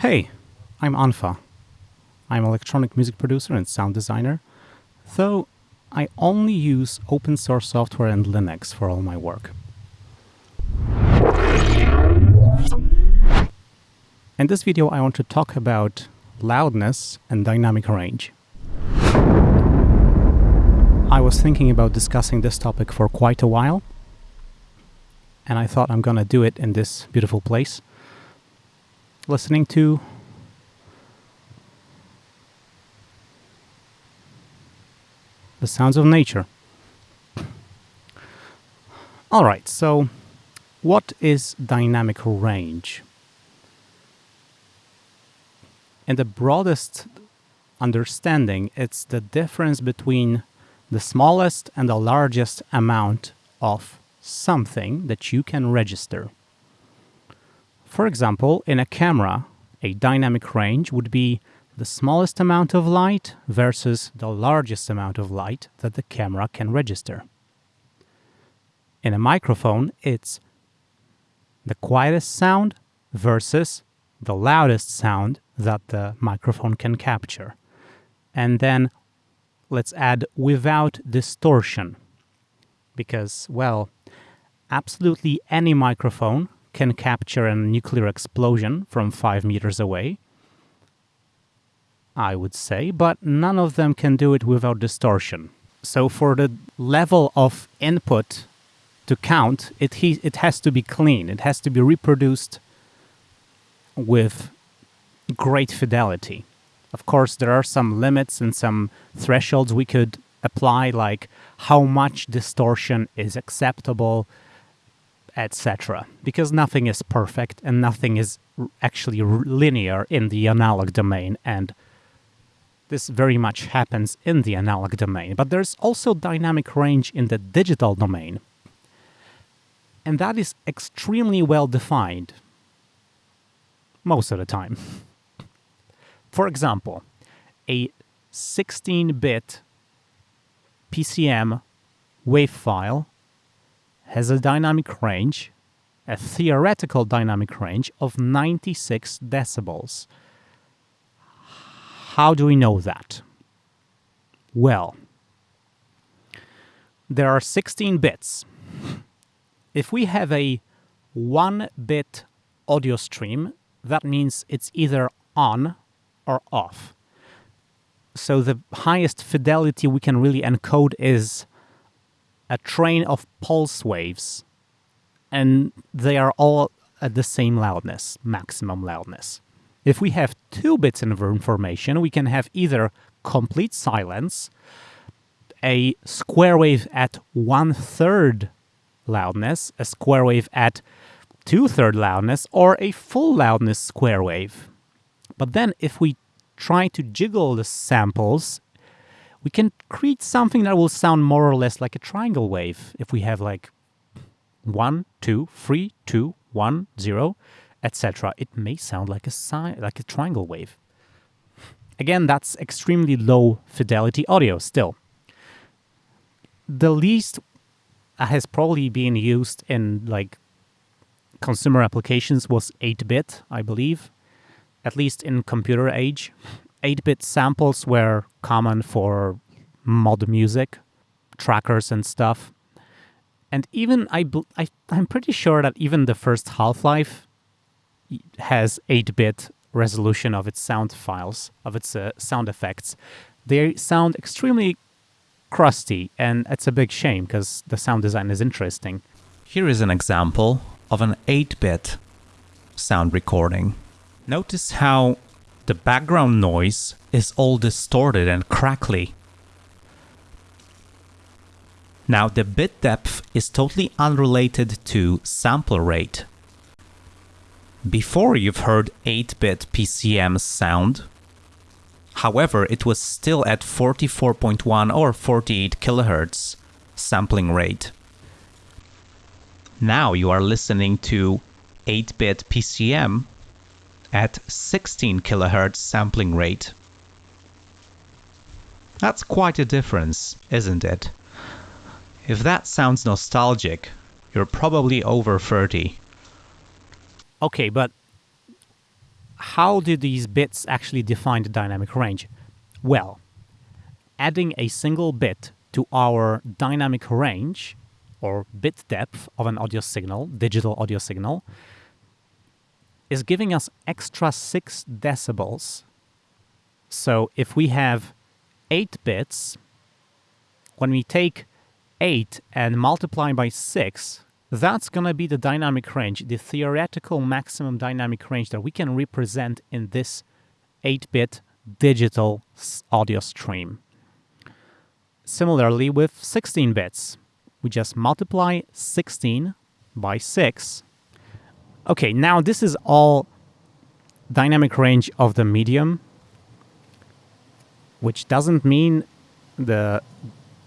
Hey, I'm Unfa. I'm electronic music producer and sound designer, though I only use open source software and Linux for all my work. In this video I want to talk about loudness and dynamic range. I was thinking about discussing this topic for quite a while, and I thought I'm gonna do it in this beautiful place listening to the sounds of nature. All right, so what is dynamic range? In the broadest understanding, it's the difference between the smallest and the largest amount of something that you can register. For example, in a camera, a dynamic range would be the smallest amount of light versus the largest amount of light that the camera can register. In a microphone, it's the quietest sound versus the loudest sound that the microphone can capture. And then let's add without distortion. Because, well, absolutely any microphone can capture a nuclear explosion from five meters away, I would say, but none of them can do it without distortion. So for the level of input to count, it, he, it has to be clean. It has to be reproduced with great fidelity. Of course, there are some limits and some thresholds we could apply, like how much distortion is acceptable, etc. Because nothing is perfect and nothing is actually linear in the analog domain and this very much happens in the analog domain, but there's also dynamic range in the digital domain. And that is extremely well defined most of the time. For example, a 16-bit PCM wave file has a dynamic range, a theoretical dynamic range of 96 decibels. How do we know that? Well, there are 16 bits. If we have a 1-bit audio stream, that means it's either on or off. So the highest fidelity we can really encode is a train of pulse waves, and they are all at the same loudness, maximum loudness. If we have two bits of information, we can have either complete silence, a square wave at one-third loudness, a square wave at two-third loudness, or a full loudness square wave. But then if we try to jiggle the samples, we can create something that will sound more or less like a triangle wave. If we have like one, two, three, two, one, zero, etc., it may sound like a si like a triangle wave. Again, that's extremely low fidelity audio still. The least has probably been used in like consumer applications was 8-bit, I believe at least in computer age. 8-bit samples were common for mod music, trackers and stuff. And even, I, I, I'm pretty sure that even the first Half-Life has 8-bit resolution of its sound files, of its uh, sound effects. They sound extremely crusty, and it's a big shame because the sound design is interesting. Here is an example of an 8-bit sound recording. Notice how the background noise is all distorted and crackly. Now the bit depth is totally unrelated to sample rate. Before you've heard 8-bit PCM sound, however it was still at 44.1 or 48 kHz sampling rate. Now you are listening to 8-bit PCM at 16 kHz sampling rate. That's quite a difference, isn't it? If that sounds nostalgic, you're probably over 30. Okay, but how do these bits actually define the dynamic range? Well, adding a single bit to our dynamic range or bit depth of an audio signal, digital audio signal, is giving us extra 6 decibels. So if we have 8 bits, when we take 8 and multiply by 6, that's going to be the dynamic range, the theoretical maximum dynamic range that we can represent in this 8-bit digital audio stream. Similarly with 16 bits, we just multiply 16 by 6. Okay, now this is all dynamic range of the medium, which doesn't mean the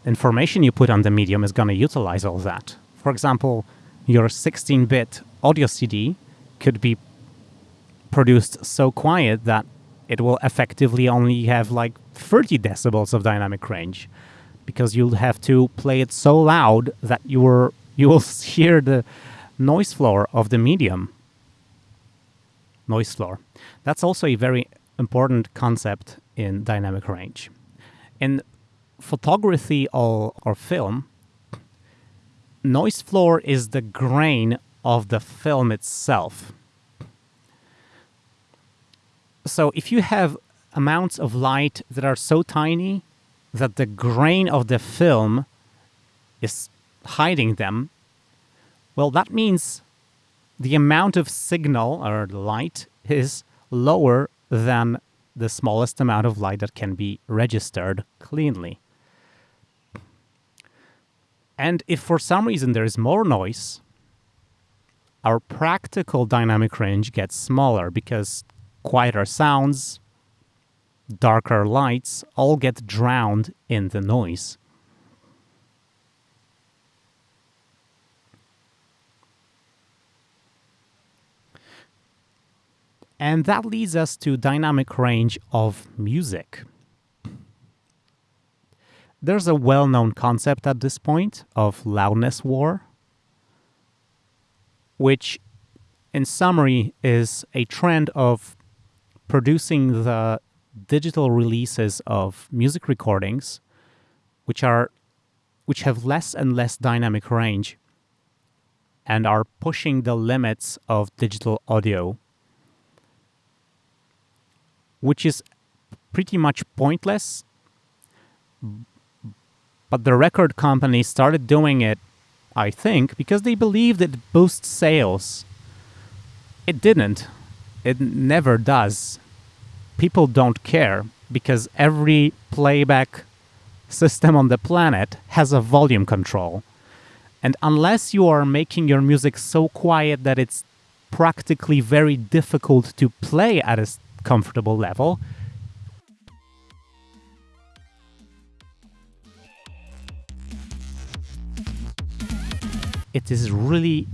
information you put on the medium is going to utilize all that. For example, your 16-bit audio CD could be produced so quiet that it will effectively only have like 30 decibels of dynamic range because you'll have to play it so loud that you were you will hear the noise floor of the medium. Noise floor. That's also a very important concept in dynamic range. In photography or, or film, noise floor is the grain of the film itself. So if you have amounts of light that are so tiny that the grain of the film is hiding them, well, that means the amount of signal or light is lower than the smallest amount of light that can be registered cleanly. And if for some reason there is more noise, our practical dynamic range gets smaller because quieter sounds, darker lights all get drowned in the noise. And that leads us to dynamic range of music. There's a well-known concept at this point of loudness war, which in summary is a trend of producing the digital releases of music recordings, which are which have less and less dynamic range and are pushing the limits of digital audio, which is pretty much pointless. But the record company started doing it, I think, because they believed it boosts sales. It didn't. It never does people don't care because every playback system on the planet has a volume control. And unless you are making your music so quiet that it's practically very difficult to play at a comfortable level, it is really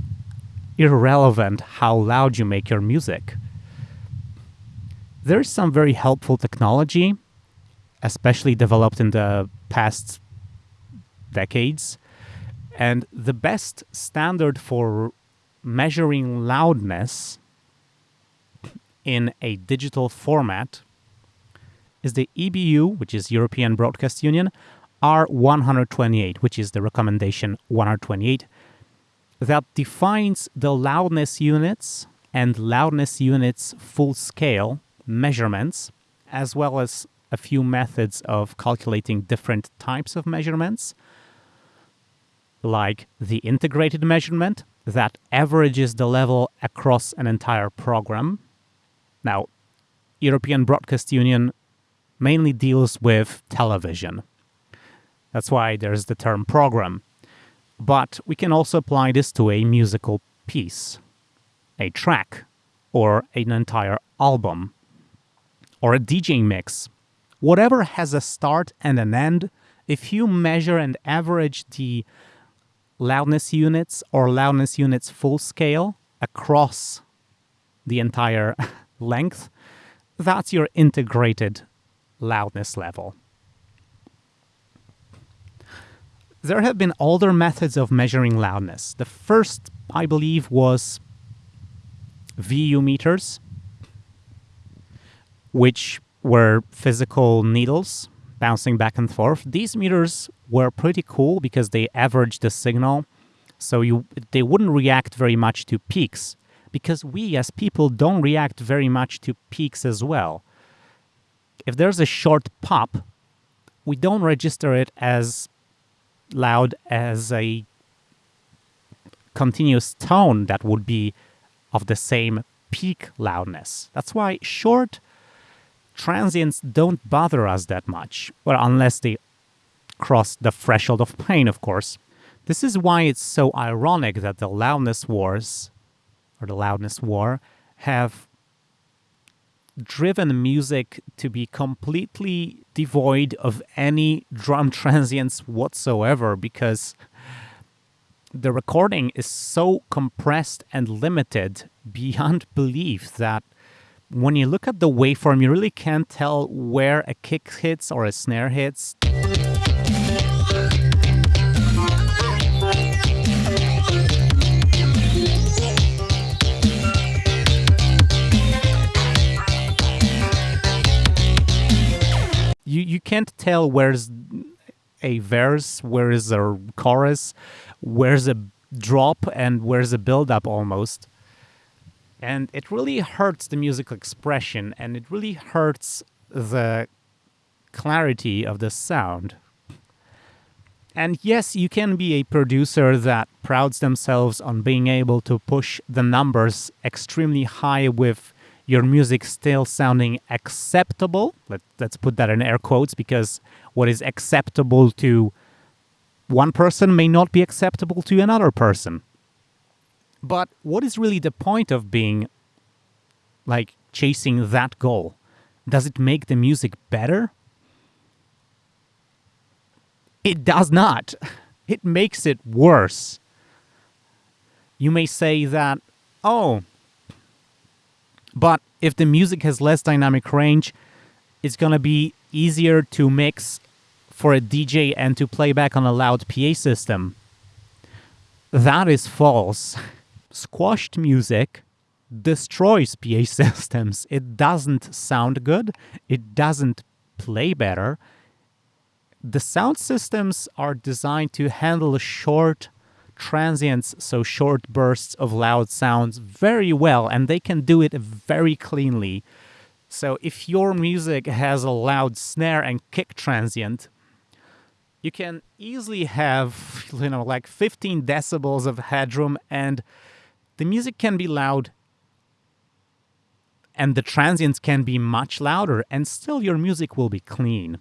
irrelevant how loud you make your music there's some very helpful technology, especially developed in the past decades. And the best standard for measuring loudness in a digital format is the EBU, which is European Broadcast Union, R128, which is the recommendation 128, that defines the loudness units and loudness units full scale measurements, as well as a few methods of calculating different types of measurements, like the integrated measurement that averages the level across an entire program. Now, European Broadcast Union mainly deals with television. That's why there's the term program. But we can also apply this to a musical piece, a track, or an entire album or a DJ mix. Whatever has a start and an end, if you measure and average the loudness units or loudness units full scale across the entire length, that's your integrated loudness level. There have been older methods of measuring loudness. The first, I believe, was VU meters, which were physical needles bouncing back and forth. These meters were pretty cool because they averaged the signal, so you they wouldn't react very much to peaks because we as people don't react very much to peaks as well. If there's a short pop, we don't register it as loud as a continuous tone that would be of the same peak loudness. That's why short transients don't bother us that much. Well, unless they cross the threshold of pain, of course. This is why it's so ironic that the loudness wars, or the loudness war, have driven music to be completely devoid of any drum transients whatsoever because the recording is so compressed and limited beyond belief that when you look at the waveform, you really can't tell where a kick hits or a snare hits. You, can't tell where's a verse, where is a chorus, where's a drop, and where's a build up almost and it really hurts the musical expression and it really hurts the clarity of the sound. And yes, you can be a producer that prouds themselves on being able to push the numbers extremely high with your music still sounding acceptable. Let, us put that in air quotes because what is acceptable to one person may not be acceptable to another person. But what is really the point of being like chasing that goal? Does it make the music better? It does not. It makes it worse. You may say that, oh, but if the music has less dynamic range, it's to be easier to mix for a DJ and to play back on a loud PA system. That is false. squashed music destroys PA systems. It doesn't sound good. It doesn't play better. The sound systems are designed to handle a short transients, so short bursts of loud sounds, very well, and they can do it very cleanly. So if your music has a loud snare and kick transient, you can easily have, you know, like 15 decibels of headroom and the music can be loud and the transients can be much louder and still your music will be clean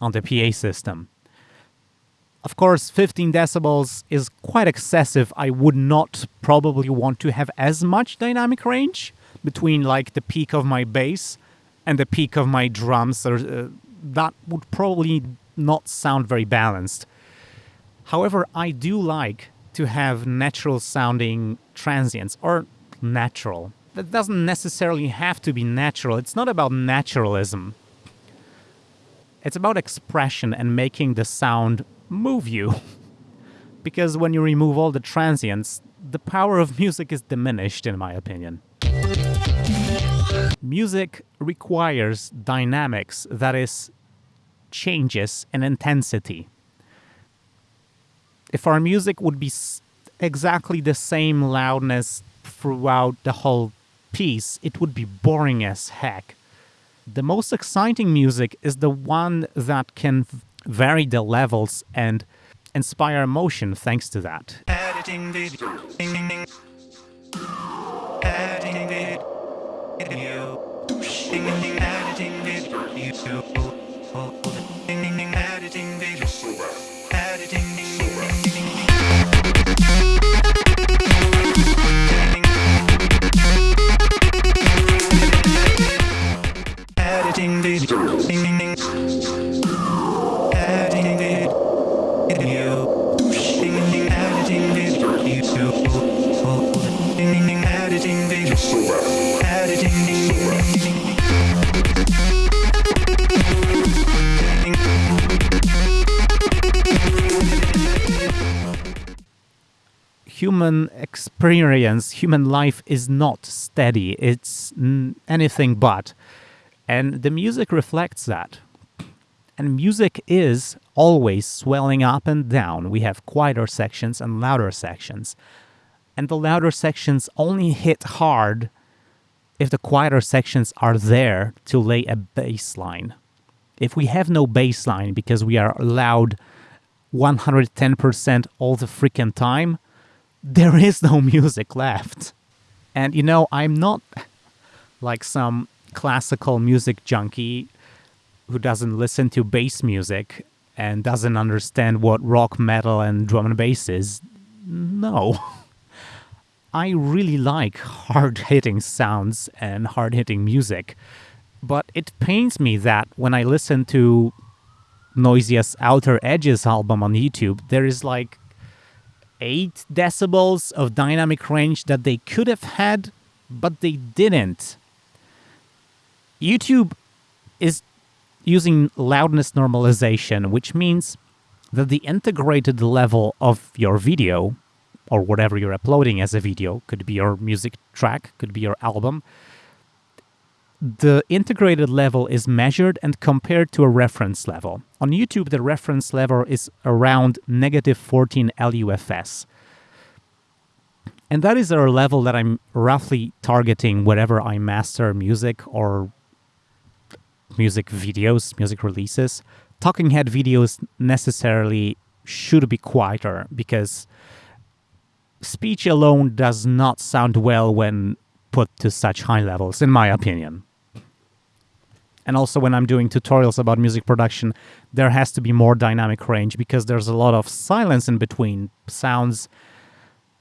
on the PA system. Of course, 15 decibels is quite excessive. I would not probably want to have as much dynamic range between like the peak of my bass and the peak of my drums. Uh, that would probably not sound very balanced. However, I do like to have natural sounding transients or natural. That doesn't necessarily have to be natural. It's not about naturalism. It's about expression and making the sound move you. because when you remove all the transients, the power of music is diminished, in my opinion. Music requires dynamics, that is, changes in intensity if our music would be exactly the same loudness throughout the whole piece, it would be boring as heck. The most exciting music is the one that can vary the levels and inspire emotion thanks to that. Editing video. Editing video. Editing video. Experience, human life is not steady. It's anything but. And the music reflects that. And music is always swelling up and down. We have quieter sections and louder sections. And the louder sections only hit hard if the quieter sections are there to lay a baseline. If we have no baseline because we are loud 110% all the freaking time, there is no music left. And you know, I'm not like some classical music junkie who doesn't listen to bass music and doesn't understand what rock, metal, and drum and bass is. No. I really like hard hitting sounds and hard hitting music, but it pains me that when I listen to Noisia's Outer Edges album on YouTube, there is like 8 decibels of dynamic range that they could have had, but they didn't. YouTube is using loudness normalization, which means that the integrated level of your video, or whatever you're uploading as a video, could be your music track, could be your album, the integrated level is measured and compared to a reference level. On YouTube, the reference level is around negative 14 LUFS. And that is a level that I'm roughly targeting whenever I master music or music videos, music releases. Talking head videos necessarily should be quieter because speech alone does not sound well when put to such high levels, in my opinion. And also when I'm doing tutorials about music production, there has to be more dynamic range because there's a lot of silence in between sounds.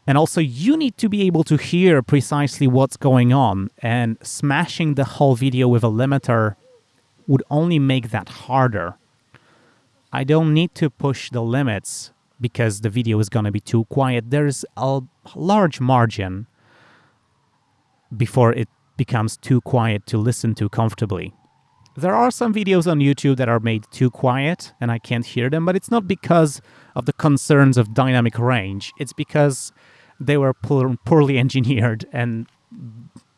And also you need to be able to hear precisely what's going on and smashing the whole video with a limiter would only make that harder. I don't need to push the limits because the video is going to be too quiet. There's a large margin before it becomes too quiet to listen to comfortably. There are some videos on YouTube that are made too quiet and I can't hear them, but it's not because of the concerns of dynamic range. It's because they were poorly engineered and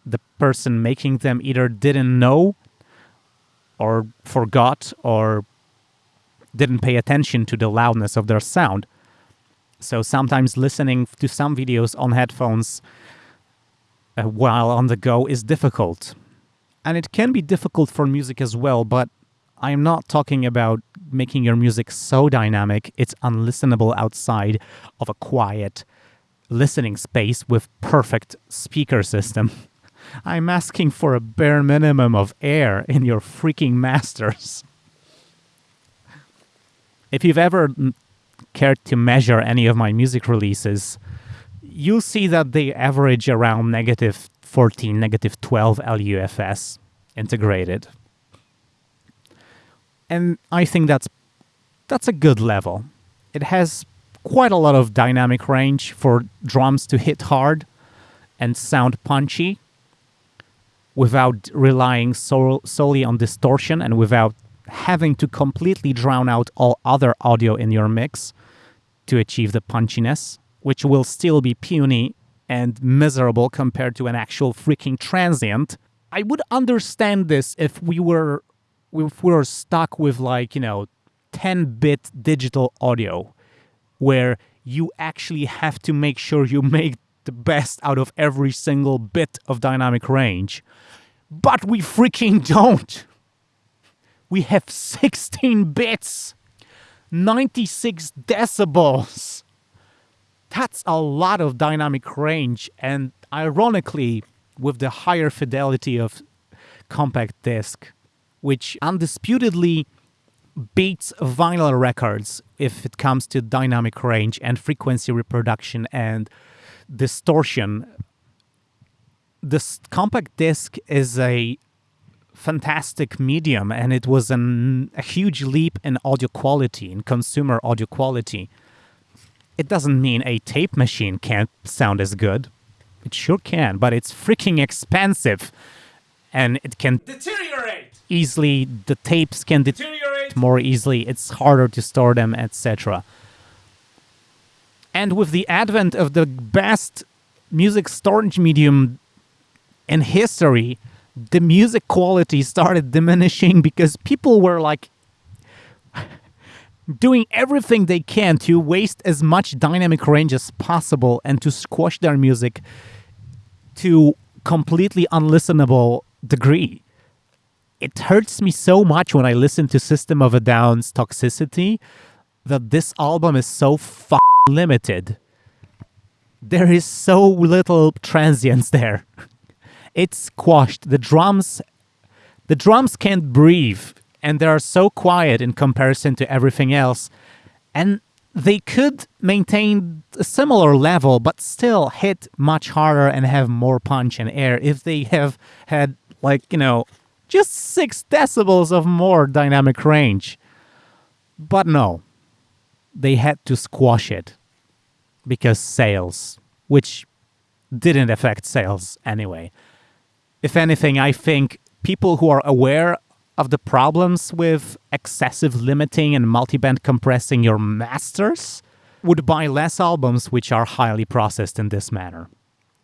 the person making them either didn't know or forgot or didn't pay attention to the loudness of their sound. So sometimes listening to some videos on headphones uh, while on the go is difficult. And it can be difficult for music as well, but I am not talking about making your music so dynamic it's unlistenable outside of a quiet listening space with perfect speaker system. I'm asking for a bare minimum of air in your freaking masters. If you've ever mm, cared to measure any of my music releases, you'll see that they average around negative 14, negative 12 LUFS integrated. And I think that's that's a good level. It has quite a lot of dynamic range for drums to hit hard and sound punchy without relying so, solely on distortion and without having to completely drown out all other audio in your mix to achieve the punchiness, which will still be puny and miserable compared to an actual freaking transient. I would understand this if we were if we were stuck with like, you know, 10-bit digital audio where you actually have to make sure you make the best out of every single bit of dynamic range. But we freaking don't. We have 16 bits, 96 decibels. That's a lot of dynamic range, and ironically, with the higher fidelity of compact disc, which undisputedly beats vinyl records if it comes to dynamic range and frequency reproduction and distortion. This compact disc is a fantastic medium and it was an, a huge leap in audio quality, in consumer audio quality. It doesn't mean a tape machine can't sound as good. It sure can, but it's freaking expensive and it can deteriorate easily. The tapes can deteriorate more easily. It's harder to store them, etc. And with the advent of the best music storage medium in history, the music quality started diminishing because people were like doing everything they can to waste as much dynamic range as possible and to squash their music to completely unlistenable degree. It hurts me so much when I listen to System of a Down's Toxicity that this album is so f- limited. There is so little transience there. It's squashed. The drums the drums can't breathe and they are so quiet in comparison to everything else. And they could maintain a similar level but still hit much harder and have more punch and air if they have had like, you know, just 6 decibels of more dynamic range. But no. They had to squash it because sales, which didn't affect sales anyway. If anything, I think people who are aware of the problems with excessive limiting and multiband compressing your masters would buy less albums which are highly processed in this manner.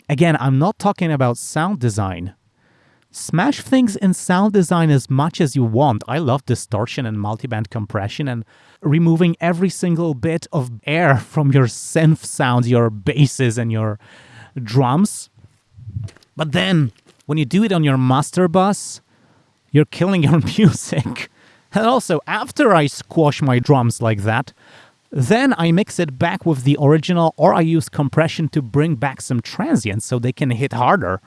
Again, I'm not talking about sound design. Smash things in sound design as much as you want. I love distortion and multiband compression and removing every single bit of air from your synth sounds, your basses, and your drums. But then when you do it on your master bus, you're killing your music. And also, after I squash my drums like that, then I mix it back with the original or I use compression to bring back some transients so they can hit harder.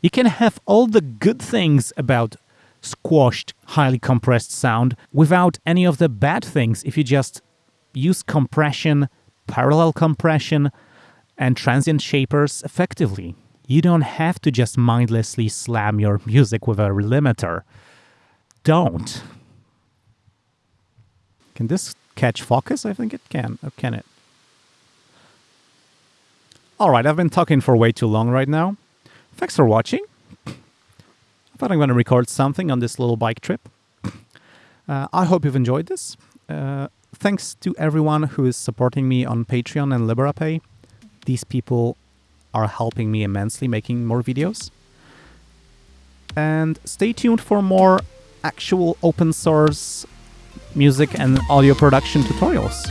You can have all the good things about squashed, highly compressed sound without any of the bad things if you just use compression, parallel compression, and transient shapers effectively. You don't have to just mindlessly slam your music with a limiter. Don't. Can this catch focus? I think it can. Or can it? All right, I've been talking for way too long right now. Thanks for watching. I thought I'm going to record something on this little bike trip. Uh, I hope you've enjoyed this. Uh, thanks to everyone who is supporting me on Patreon and Liberapay. These people are helping me immensely making more videos. And stay tuned for more actual open source music and audio production tutorials.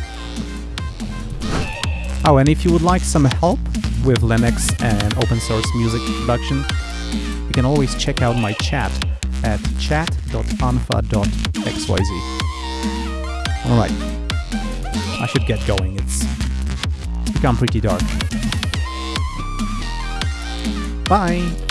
Oh, and if you would like some help with Linux and open source music production, you can always check out my chat at chat.unfa.xyz. Alright, I should get going, it's become pretty dark. Bye.